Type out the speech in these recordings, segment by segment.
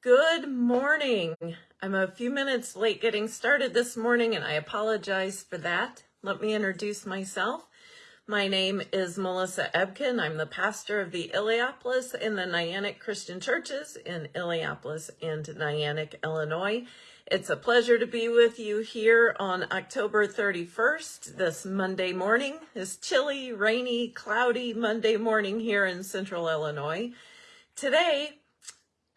Good morning. I'm a few minutes late getting started this morning and I apologize for that. Let me introduce myself. My name is Melissa Ebken. I'm the pastor of the Illiopolis and the Niantic Christian Churches in Illiopolis and Niantic, Illinois. It's a pleasure to be with you here on October 31st, this Monday morning, this chilly, rainy, cloudy Monday morning here in central Illinois. Today,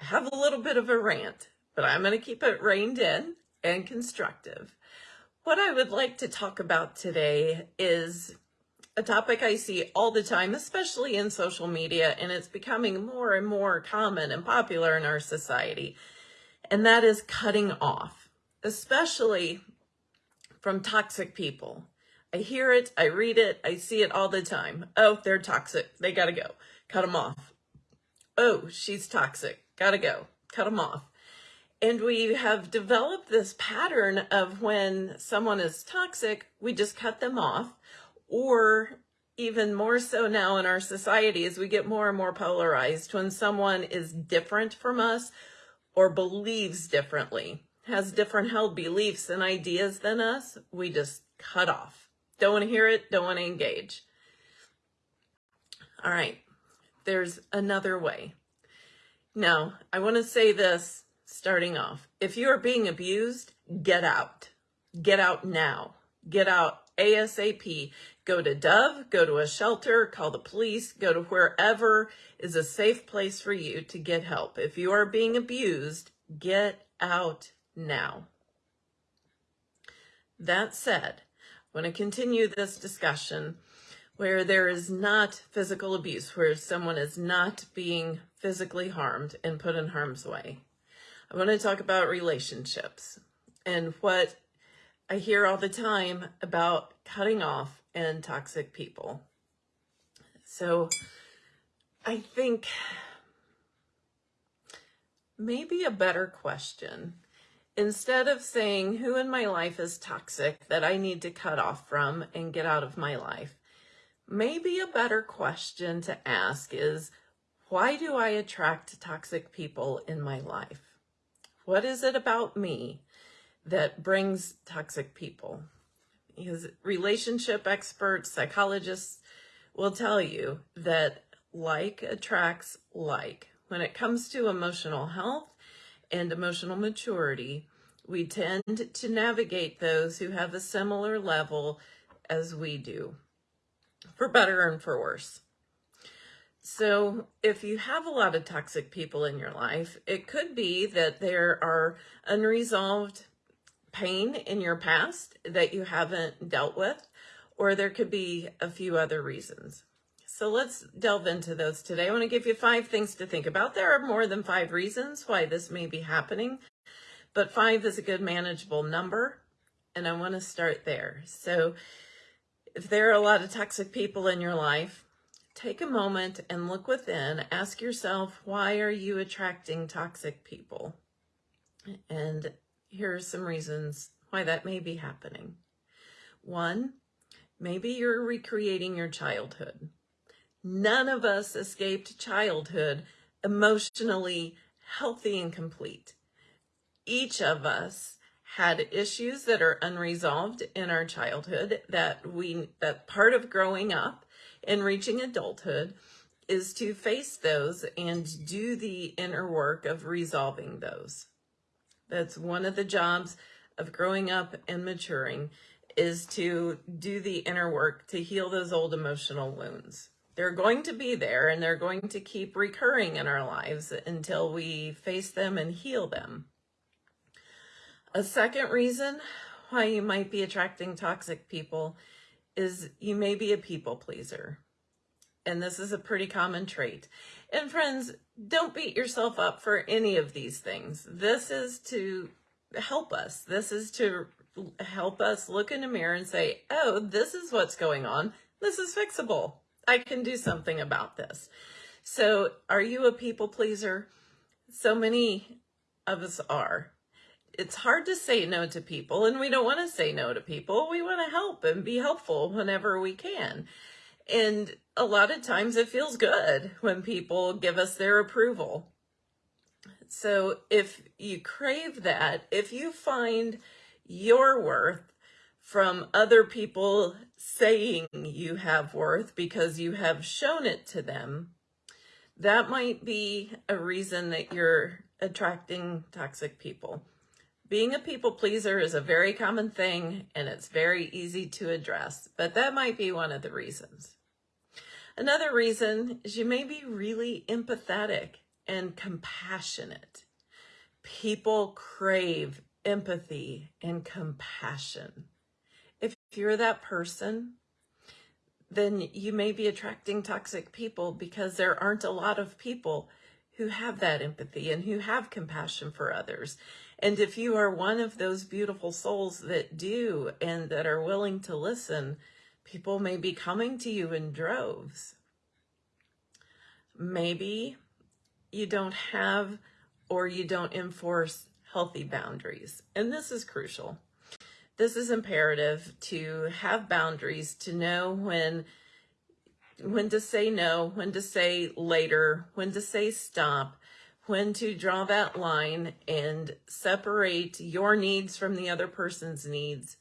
have a little bit of a rant, but I'm going to keep it reined in and constructive. What I would like to talk about today is a topic I see all the time, especially in social media, and it's becoming more and more common and popular in our society, and that is cutting off, especially from toxic people. I hear it, I read it, I see it all the time. Oh, they're toxic. They got to go. Cut them off. Oh, she's toxic gotta go, cut them off. And we have developed this pattern of when someone is toxic, we just cut them off. Or even more so now in our society as we get more and more polarized when someone is different from us or believes differently, has different held beliefs and ideas than us, we just cut off. Don't want to hear it, don't want to engage. All right, there's another way. Now, I want to say this starting off. If you are being abused, get out. Get out now. Get out ASAP. Go to Dove, go to a shelter, call the police, go to wherever is a safe place for you to get help. If you are being abused, get out now. That said, I want to continue this discussion where there is not physical abuse, where someone is not being physically harmed and put in harm's way. I want to talk about relationships and what I hear all the time about cutting off and toxic people. So I think maybe a better question instead of saying who in my life is toxic that I need to cut off from and get out of my life, Maybe a better question to ask is, why do I attract toxic people in my life? What is it about me that brings toxic people? Because relationship experts, psychologists will tell you that like attracts like. When it comes to emotional health and emotional maturity, we tend to navigate those who have a similar level as we do for better and for worse. So if you have a lot of toxic people in your life, it could be that there are unresolved pain in your past that you haven't dealt with, or there could be a few other reasons. So let's delve into those today. I want to give you five things to think about. There are more than five reasons why this may be happening, but five is a good manageable number, and I want to start there. So if there are a lot of toxic people in your life, take a moment and look within. Ask yourself, why are you attracting toxic people? And here are some reasons why that may be happening. One, maybe you're recreating your childhood. None of us escaped childhood emotionally healthy and complete. Each of us had issues that are unresolved in our childhood that we that part of growing up and reaching adulthood is to face those and do the inner work of resolving those. That's one of the jobs of growing up and maturing is to do the inner work to heal those old emotional wounds. They're going to be there and they're going to keep recurring in our lives until we face them and heal them. A second reason why you might be attracting toxic people is you may be a people pleaser. And this is a pretty common trait. And friends, don't beat yourself up for any of these things. This is to help us. This is to help us look in the mirror and say, oh, this is what's going on. This is fixable. I can do something about this. So are you a people pleaser? So many of us are it's hard to say no to people and we don't want to say no to people. We want to help and be helpful whenever we can. And a lot of times it feels good when people give us their approval. So if you crave that, if you find your worth from other people saying you have worth because you have shown it to them, that might be a reason that you're attracting toxic people. Being a people pleaser is a very common thing and it's very easy to address, but that might be one of the reasons. Another reason is you may be really empathetic and compassionate. People crave empathy and compassion. If you're that person, then you may be attracting toxic people because there aren't a lot of people who have that empathy and who have compassion for others. And if you are one of those beautiful souls that do and that are willing to listen, people may be coming to you in droves. Maybe you don't have or you don't enforce healthy boundaries. And this is crucial. This is imperative to have boundaries, to know when when to say no, when to say later, when to say stop, when to draw that line and separate your needs from the other person's needs,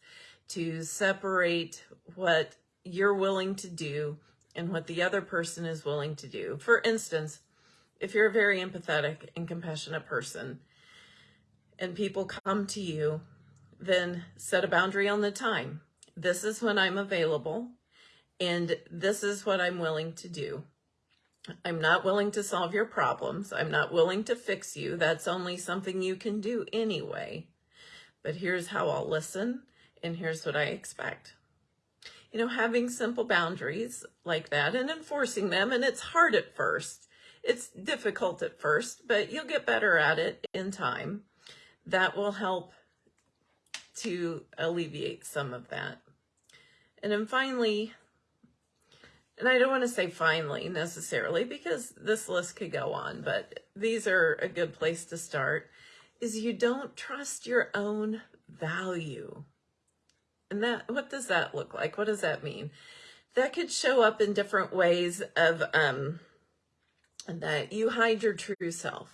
to separate what you're willing to do and what the other person is willing to do. For instance, if you're a very empathetic and compassionate person and people come to you, then set a boundary on the time. This is when I'm available and this is what I'm willing to do. I'm not willing to solve your problems. I'm not willing to fix you. That's only something you can do anyway. But here's how I'll listen and here's what I expect. You know, having simple boundaries like that and enforcing them, and it's hard at first. It's difficult at first, but you'll get better at it in time. That will help to alleviate some of that. And then finally, and I don't want to say finally necessarily because this list could go on, but these are a good place to start, is you don't trust your own value. And that, what does that look like? What does that mean? That could show up in different ways of, um, that you hide your true self.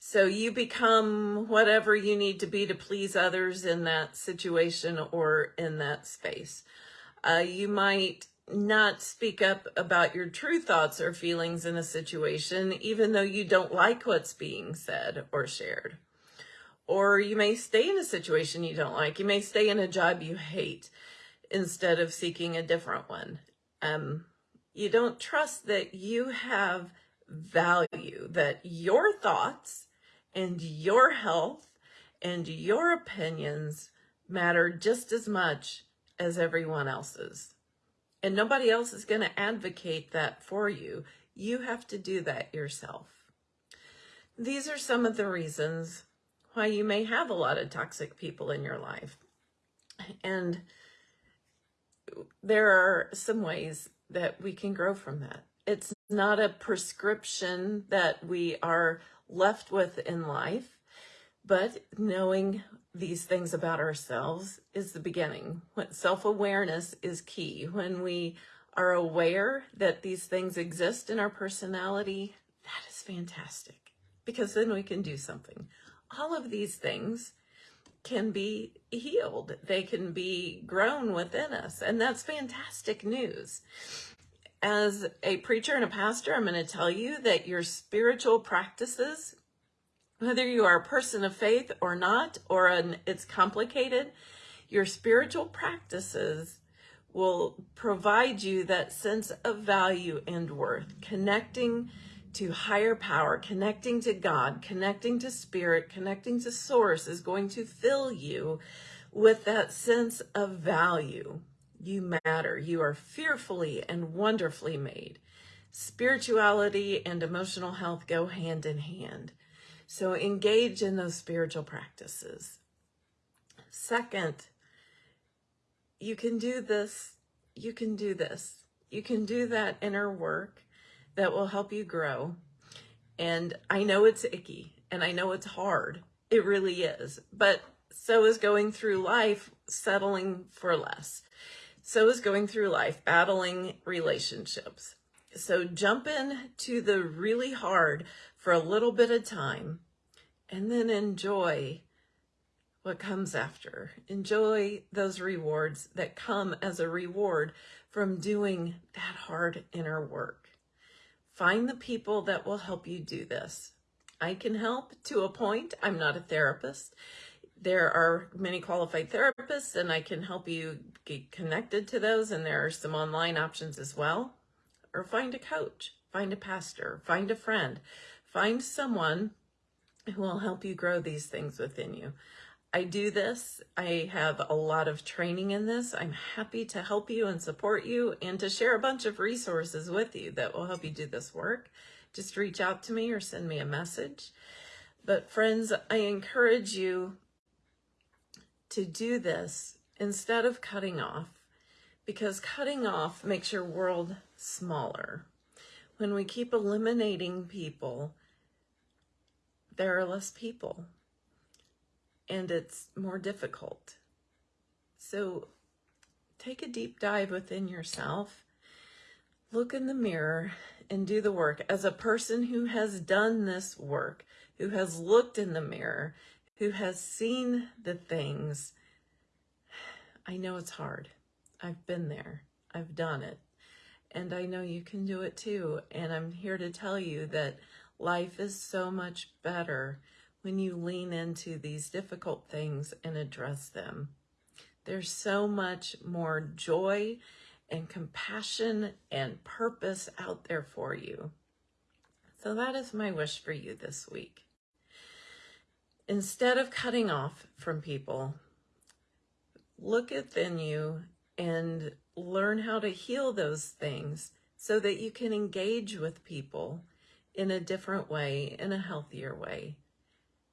So you become whatever you need to be to please others in that situation or in that space. Uh, you might not speak up about your true thoughts or feelings in a situation, even though you don't like what's being said or shared. Or you may stay in a situation you don't like. You may stay in a job you hate instead of seeking a different one. Um, you don't trust that you have value, that your thoughts and your health and your opinions matter just as much as everyone else's. And nobody else is going to advocate that for you. You have to do that yourself. These are some of the reasons why you may have a lot of toxic people in your life. And there are some ways that we can grow from that. It's not a prescription that we are left with in life, but knowing these things about ourselves is the beginning. Self-awareness is key. When we are aware that these things exist in our personality, that is fantastic because then we can do something. All of these things can be healed. They can be grown within us. And that's fantastic news. As a preacher and a pastor, I'm going to tell you that your spiritual practices whether you are a person of faith or not, or an, it's complicated, your spiritual practices will provide you that sense of value and worth, connecting to higher power, connecting to God, connecting to spirit, connecting to source is going to fill you with that sense of value. You matter. You are fearfully and wonderfully made. Spirituality and emotional health go hand in hand. So engage in those spiritual practices. Second, you can do this. You can do this. You can do that inner work that will help you grow. And I know it's icky and I know it's hard. It really is. But so is going through life settling for less. So is going through life battling relationships. So jump in to the really hard for a little bit of time and then enjoy what comes after. Enjoy those rewards that come as a reward from doing that hard inner work. Find the people that will help you do this. I can help to a point. I'm not a therapist. There are many qualified therapists, and I can help you get connected to those, and there are some online options as well. Or find a coach, find a pastor, find a friend, find someone who will help you grow these things within you. I do this. I have a lot of training in this. I'm happy to help you and support you and to share a bunch of resources with you that will help you do this work. Just reach out to me or send me a message. But friends, I encourage you to do this instead of cutting off because cutting off makes your world smaller. When we keep eliminating people, there are less people and it's more difficult. So take a deep dive within yourself, look in the mirror and do the work as a person who has done this work, who has looked in the mirror, who has seen the things. I know it's hard. I've been there. I've done it. And I know you can do it too. And I'm here to tell you that life is so much better when you lean into these difficult things and address them. There's so much more joy and compassion and purpose out there for you. So that is my wish for you this week. Instead of cutting off from people, look within you and learn how to heal those things so that you can engage with people in a different way, in a healthier way.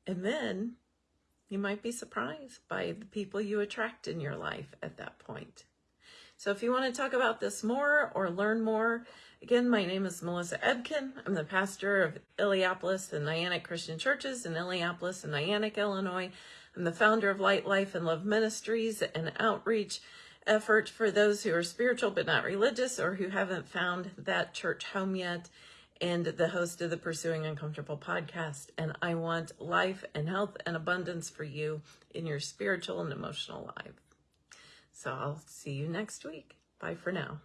And then you might be surprised by the people you attract in your life at that point. So if you want to talk about this more or learn more, again, my name is Melissa Ebken. I'm the pastor of Illiopolis and Niantic Christian Churches in Illiopolis and Niantic, Illinois. I'm the founder of Light Life and Love Ministries, and outreach effort for those who are spiritual but not religious or who haven't found that church home yet and the host of the Pursuing Uncomfortable podcast. And I want life and health and abundance for you in your spiritual and emotional life. So I'll see you next week. Bye for now.